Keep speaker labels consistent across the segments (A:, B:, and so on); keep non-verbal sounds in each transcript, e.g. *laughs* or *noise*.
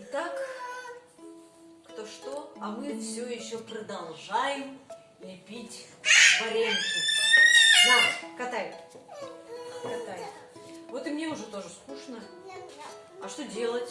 A: Итак, кто что, а мы все еще продолжаем лепить вареники. На, катай. Катай. Вот и мне уже тоже скучно. А что делать?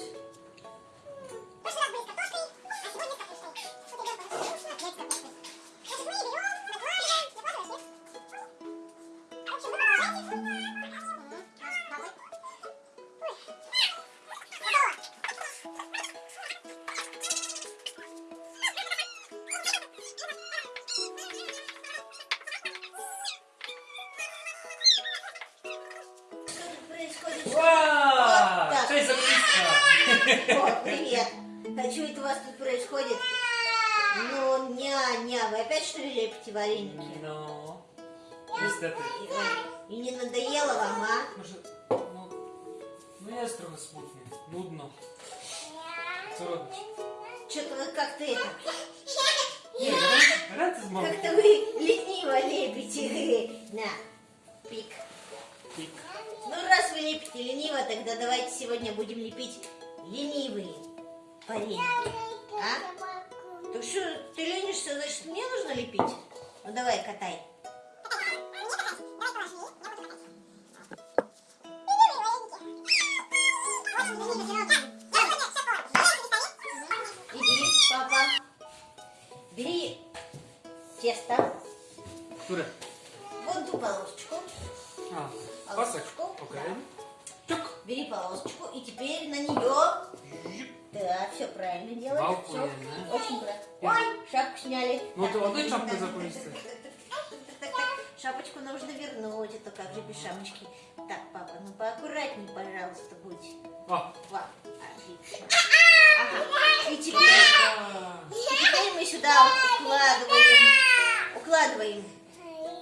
B: О, привет. А что это у вас тут происходит? Ну, ня-ня, вы опять что ли лепите вареники?
C: Niestety.
B: И, не надоело вам, а?
C: No jest trochę smutnie, nudno. Co robić?
B: Что-то вы как-то это,
C: mąką.
B: как-то вы лениво лепите. На, пик.
C: Pik.
B: Ну, раз вы лепите лениво, тогда давайте сегодня будем лепить ленивые вареники. А? Так что, ты ленишься, значит, мне нужно лепить? Ну, давай, катай. Иди, папа. Бери тесто,
C: Które?
B: вон ту полосочку.
C: Pasek.
B: Полосочку,
C: Okej.
B: да.
C: Ciuk.
B: Бери полосочку и теперь на нее. Да, все правильно делаешь.
C: Я, да?
B: Очень правильно. Ой, шапку сняли.
C: Ну,
B: Так,
C: то одной
B: так,
C: шапкой
B: так,
C: закончится.
B: так, так, *laughs* так, так, так. Шапочку нужно вернуть, а то как же без шапочки. Так, папа, ну поаккуратней, пожалуйста, будь.
C: O!
B: Вот, отлично. Ага. И теперь,
C: A,
B: теперь мы сюда укладываем. Укладываем.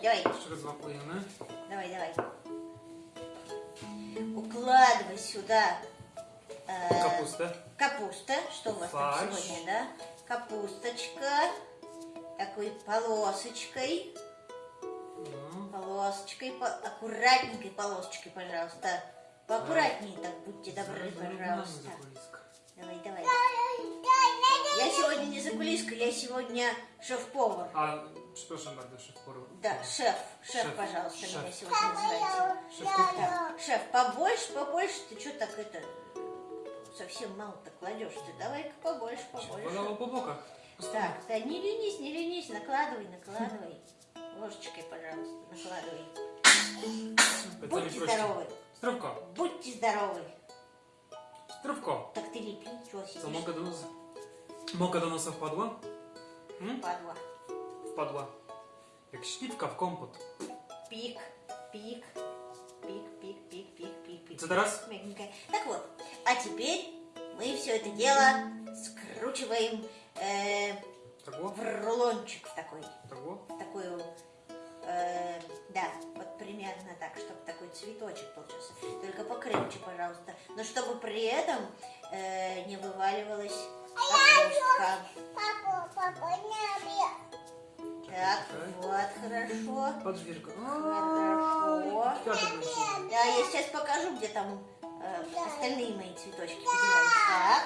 B: Давай,
C: raz złapujemy.
B: давай, давай. Сюда. э,
C: Kapustę.
B: Капуста, что у вас
C: Фарш.
B: там сегодня, да? Капусточка, такой полосочкой, полосочкой, по- аккуратненькой полосочкой, пожалуйста. Поаккуратнее так, будьте добры, пожалуйста. Давай, давай. Закулиска, я сегодня шеф-повар.
C: A, przepraszam bardzo, szef porwał.
B: Да, шеф, шеф,
C: Шеф,
B: пожалуйста,
C: шеф.
B: меня сегодня называйте.
C: Kuchni.
B: Так, шеф, побольше, побольше, ты что так это, совсем мало-то кладешь ты, давай-ка побольше, побольше.
C: Bokach. Po stronach.
B: Так, да не ленись, не ленись, накладывай, накладывай. Ложечкой, пожалуйста, накладывай.
C: Plecami
B: Будьте здоровы,
C: Zdrówko,
B: будьте здоровы.
C: zdrówko.
B: Так ты лепи, чего сидишь?
C: mąka do nosa? Mąka do nosa wpadła? Hmm?
B: Падла.
C: Wpadła. Jak śliwka w kompot.
B: Пик, пик, пик, пик, пик, пик, пик, пик.
C: teraz?
B: Мягенькая. Так вот, а теперь мы все это дело скручиваем э, в рулончик в такой. В такую, э, да, вот примерно так, чтобы такой цветочек получился. Только покрепче, пожалуйста. Но чтобы при этом э, не вываливалась капустка. Так,
C: Окей.
B: вот, хорошо.
C: Patrz, Wierzgo.
B: Хорошо. Да, я сейчас покажу, где там э, остальные мои цветочки. Так.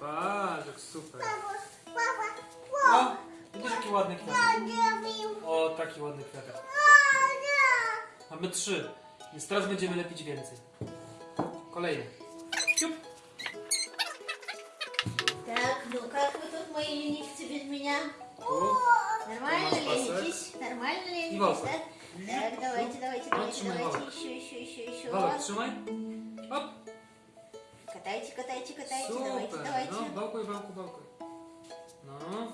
C: Patrz, jak super. O, widzisz jaki ładny kwiatek. O, taki ładny kwiatek. Mamy trzy. Więc teraz będziemy lepić więcej. Kolejny. Ciup.
B: Так, ну как вы тут, мои ленивцы, без меня? Нормально ленитесь? Нормально ленитесь, да? Так, давайте, давайте, давайте, давайте,
C: Валок.
B: еще, еще, еще, еще.
C: Walek, trzymaj. Hop.
B: Катайте, катайте, катайте, давайте,
C: Super.
B: давайте.
C: No, bałkuj, bałkuj, bałkuj. No.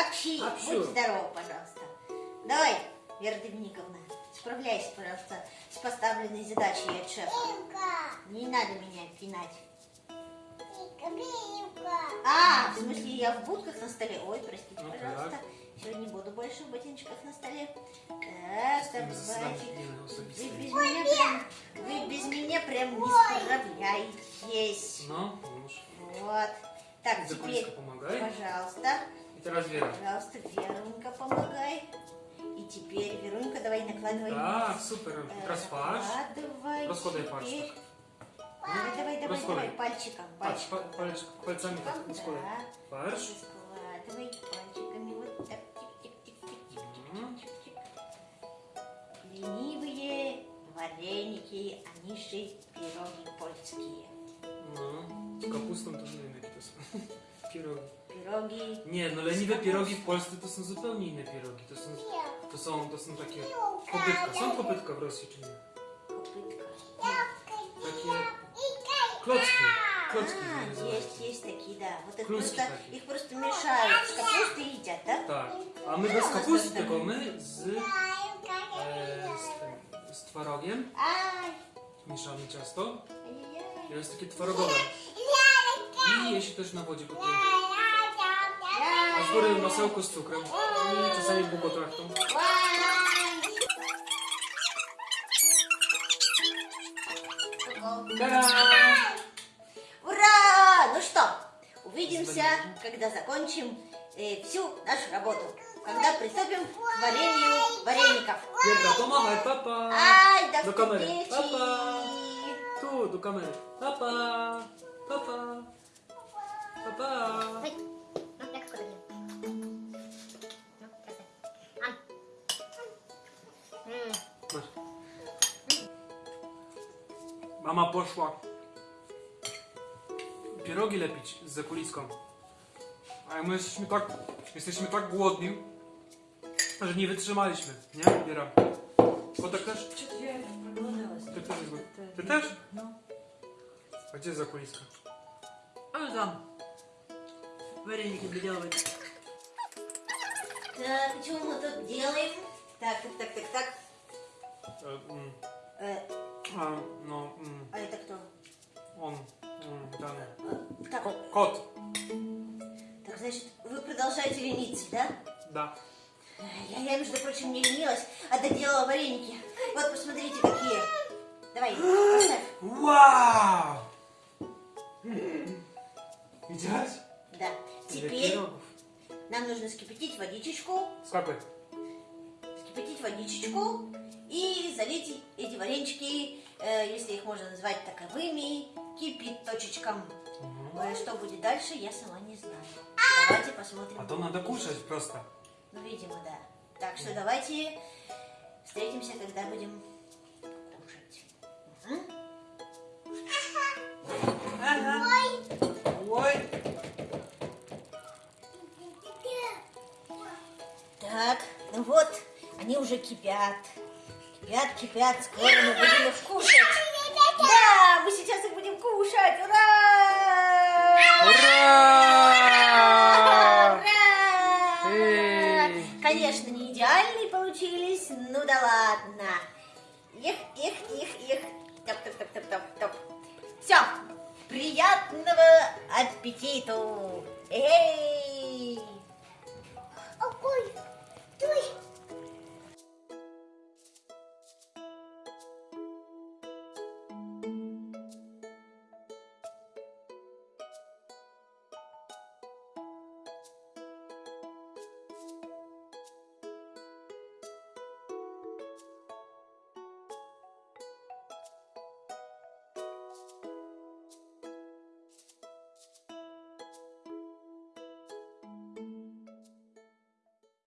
B: Общи,
C: Общу.
B: будь здорова, пожалуйста. Давай, Вера Доминиковна, справляйся, пожалуйста, с поставленной задачей от шефа. Не надо меня пинать. А, в смысле, я в будках на столе. Ой, простите,
C: Ну,
B: пожалуйста.
C: так.
B: Сегодня не буду больше в ботиночках на столе. Так, так, Вы без меня прям, вы без меня прям не справляетесь.
C: Już.
B: Вот. Так, теперь,
C: помогай.
B: пожалуйста,
C: teraz Wiera.
B: пожалуйста, Верунка, помогай. Теперь, Верунька, давай накладывай.
C: Так, супер.
B: Э,
C: Якраз фарш.
B: Накладывай.
C: Розкладай фарш.
B: Давай, давай, давай,
C: Розкладай.
B: давай, пальчиком,
C: Пальч,
B: пальчиком.
C: па- пальч, пальцами так.
B: Да.
C: Фарш.
B: Раскладывай пальчиками вот так. Тик-тик-тик-тик-тик-тик-тик. Ленивые вареники, они же пироги польские.
C: No, z kapustą to inne jakie to są. Pierogi.
B: Пироги
C: Nie, no leniwe pierogi w Polsce to są zupełnie inne pierogi. To są, to są, to są takie kopytka. Są kopytka w Rosji czy nie?
B: копытка.
C: Takie klocki. Klocki
B: А,
C: nazywają.
B: есть, есть такие, да. Вот их
C: Клюшки
B: просто,
C: такие.
B: их просто мешают с капустой и едят, да?
C: Tak. A my bez
B: No,
C: kapusty,
B: z-
C: tylko my z, e, z, tym, z twarogiem.
B: Ай,
C: Mieszamy ciasto.
B: ай-яй-яй.
C: To jest takie twarogowe. Się też na wodzie gotuje. A z góry masełko z cukrem. I czasami bukotrachtą. Ta-da!
B: Ура! Ну что, увидимся, когда закончим э, всю нашу работу. Когда приступим к варенью вареников.
C: Wierda, pomachaj, papa!
B: Ай, до
C: Do kamery.
B: встречи!
C: Papa! Tu, do kamery. pa,
D: No, jak w kolegi. No, teraz tak. Mam. Mm.
C: Mama poszła pierogi lepić z zakuliską. A my jesteśmy tak, jesteśmy tak głodni, że nie wytrzymaliśmy, nie? Biera. Kotek też? Ty też? Ty też?
A: No.
C: A gdzie jest zakuliska?
A: Ale tam. Вареники доделывать.
B: Так, что мы тут делаем? Так, так, так, так, так. Э,
C: a, no, mm,
B: а это кто?
C: mm, ten.
B: Э, так,
C: kot.
B: так, значит, вы продолжаете лениться, да?
C: Da.
B: Я, я, между прочим, не ленилась, а доделала вареники. Вот, посмотрите, какие. Давай, поставь.
C: Wow! Widziałaś?
B: Теперь нам нужно скипятить водичечку,
C: Skakuj.
B: скипятить водичечку и залить эти варенички, э, если их можно назвать таковыми, кипяточечком. Э, Что будет дальше, я сама не знаю. Давайте посмотрим.
C: A to надо кушать просто.
B: Ну, видимо, да. Так что давайте встретимся, когда будем кушать. Мгм. Уже кипят. Кипят, кипят, скоро мы будем их кушать. Да, мы сейчас их будем кушать. Ура!
C: Ура!
B: Ура!
C: Эй!
B: Конечно, не идеальные получились, ну да ладно. Их, их, их, их. Топ, топ, топ, топ, топ, топ. Все, приятного аппетиту. Эй!